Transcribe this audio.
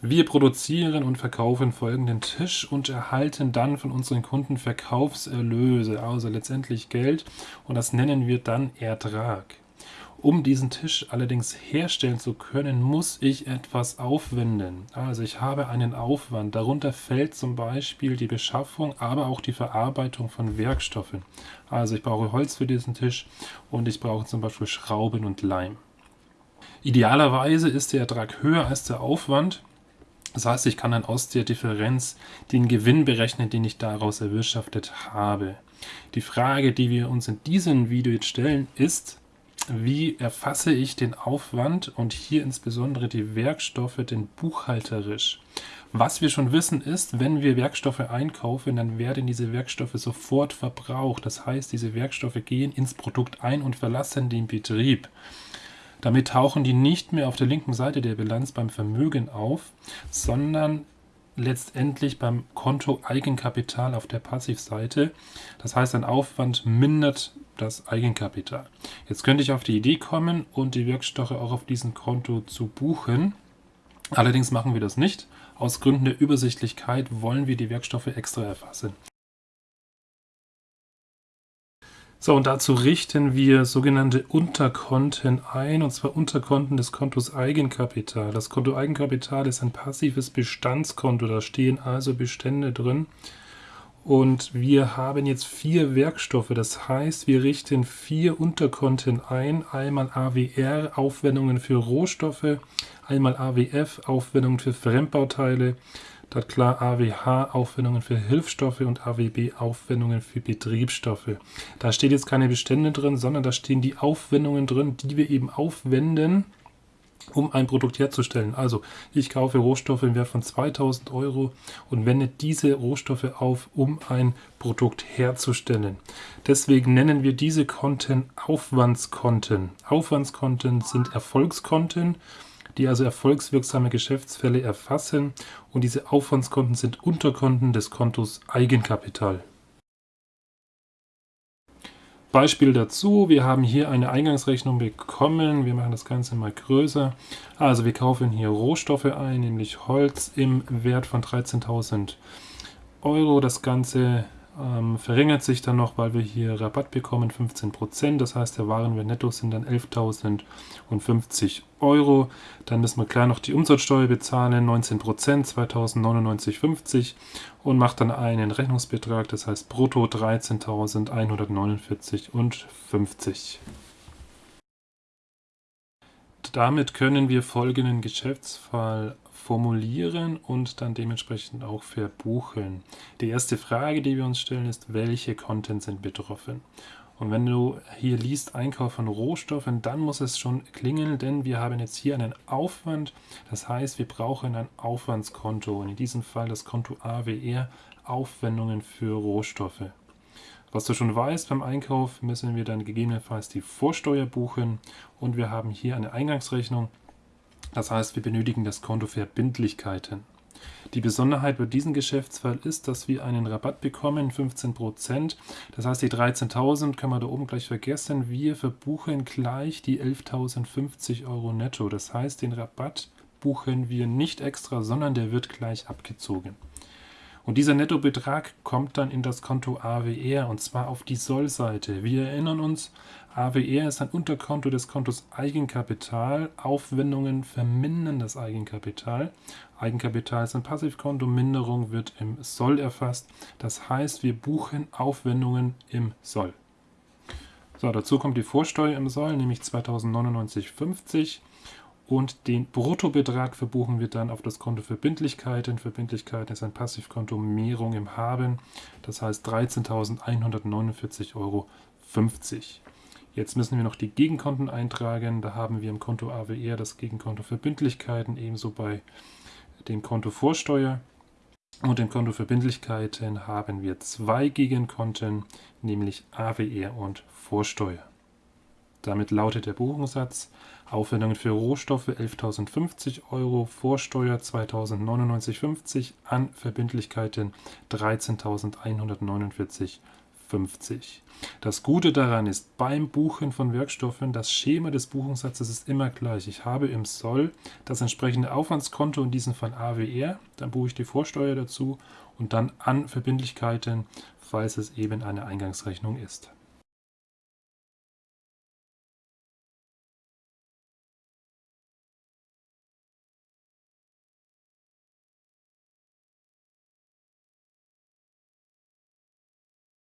Wir produzieren und verkaufen folgenden Tisch und erhalten dann von unseren Kunden Verkaufserlöse, also letztendlich Geld und das nennen wir dann Ertrag. Um diesen Tisch allerdings herstellen zu können, muss ich etwas aufwenden. Also ich habe einen Aufwand. Darunter fällt zum Beispiel die Beschaffung, aber auch die Verarbeitung von Werkstoffen. Also ich brauche Holz für diesen Tisch und ich brauche zum Beispiel Schrauben und Leim. Idealerweise ist der Ertrag höher als der Aufwand. Das heißt, ich kann dann aus der Differenz den Gewinn berechnen, den ich daraus erwirtschaftet habe. Die Frage, die wir uns in diesem Video jetzt stellen, ist, wie erfasse ich den Aufwand und hier insbesondere die Werkstoffe denn buchhalterisch. Was wir schon wissen ist, wenn wir Werkstoffe einkaufen, dann werden diese Werkstoffe sofort verbraucht. Das heißt, diese Werkstoffe gehen ins Produkt ein und verlassen den Betrieb. Damit tauchen die nicht mehr auf der linken Seite der Bilanz beim Vermögen auf, sondern letztendlich beim Konto Eigenkapital auf der Passivseite. Das heißt, ein Aufwand mindert das Eigenkapital. Jetzt könnte ich auf die Idee kommen und die Wirkstoffe auch auf diesem Konto zu buchen. Allerdings machen wir das nicht. Aus Gründen der Übersichtlichkeit wollen wir die Werkstoffe extra erfassen. So, und dazu richten wir sogenannte Unterkonten ein, und zwar Unterkonten des Kontos Eigenkapital. Das Konto Eigenkapital ist ein passives Bestandskonto, da stehen also Bestände drin. Und wir haben jetzt vier Werkstoffe, das heißt, wir richten vier Unterkonten ein. Einmal AWR, Aufwendungen für Rohstoffe, einmal AWF, Aufwendungen für Fremdbauteile, dann klar AWH, Aufwendungen für Hilfsstoffe und AWB, Aufwendungen für Betriebsstoffe. Da steht jetzt keine Bestände drin, sondern da stehen die Aufwendungen drin, die wir eben aufwenden, um ein Produkt herzustellen. Also ich kaufe Rohstoffe im Wert von 2000 Euro und wende diese Rohstoffe auf, um ein Produkt herzustellen. Deswegen nennen wir diese Konten Aufwandskonten. Aufwandskonten sind Erfolgskonten, die also erfolgswirksame Geschäftsfälle erfassen und diese Aufwandskonten sind Unterkonten des Kontos Eigenkapital. Beispiel dazu, wir haben hier eine Eingangsrechnung bekommen, wir machen das Ganze mal größer. Also wir kaufen hier Rohstoffe ein, nämlich Holz im Wert von 13.000 Euro. Das Ganze ähm, verringert sich dann noch, weil wir hier Rabatt bekommen, 15%. Das heißt, der Warenwert netto sind dann 11.050 Euro. Dann müssen wir klar noch die Umsatzsteuer bezahlen, 19%, 2.099,50 und macht dann einen Rechnungsbetrag, das heißt brutto 13.149,50. Damit können wir folgenden Geschäftsfall formulieren und dann dementsprechend auch verbuchen. Die erste Frage, die wir uns stellen, ist, welche Content sind betroffen? Und wenn du hier liest Einkauf von Rohstoffen, dann muss es schon klingeln, denn wir haben jetzt hier einen Aufwand. Das heißt, wir brauchen ein Aufwandskonto und in diesem Fall das Konto AWR, Aufwendungen für Rohstoffe. Was du schon weißt, beim Einkauf müssen wir dann gegebenenfalls die Vorsteuer buchen und wir haben hier eine Eingangsrechnung das heißt, wir benötigen das Konto Verbindlichkeiten. Die Besonderheit bei diesem Geschäftsfall ist, dass wir einen Rabatt bekommen, 15%. Das heißt, die 13.000 können wir da oben gleich vergessen. Wir verbuchen gleich die 11.050 Euro netto. Das heißt, den Rabatt buchen wir nicht extra, sondern der wird gleich abgezogen. Und dieser Nettobetrag kommt dann in das Konto AWR und zwar auf die Sollseite. Wir erinnern uns, AWR ist ein Unterkonto des Kontos Eigenkapital. Aufwendungen vermindern das Eigenkapital. Eigenkapital ist ein Passivkonto, Minderung wird im Soll erfasst. Das heißt, wir buchen Aufwendungen im Soll. So, dazu kommt die Vorsteuer im Soll, nämlich 2099,50 und den Bruttobetrag verbuchen wir dann auf das Konto Verbindlichkeiten. Verbindlichkeiten ist ein Passivkonto Mehrung im Haben, das heißt 13.149,50 Euro. Jetzt müssen wir noch die Gegenkonten eintragen. Da haben wir im Konto AWR das Gegenkonto Verbindlichkeiten, ebenso bei dem Konto Vorsteuer. Und im Konto Verbindlichkeiten haben wir zwei Gegenkonten, nämlich AWR und Vorsteuer. Damit lautet der Buchungssatz Aufwendungen für Rohstoffe 11.050 Euro, Vorsteuer 2.099,50, an Verbindlichkeiten 13.149,50. 50. Das Gute daran ist, beim Buchen von Werkstoffen, das Schema des Buchungssatzes ist immer gleich. Ich habe im Soll das entsprechende Aufwandskonto, in diesem Fall AWR, dann buche ich die Vorsteuer dazu und dann an Verbindlichkeiten, falls es eben eine Eingangsrechnung ist.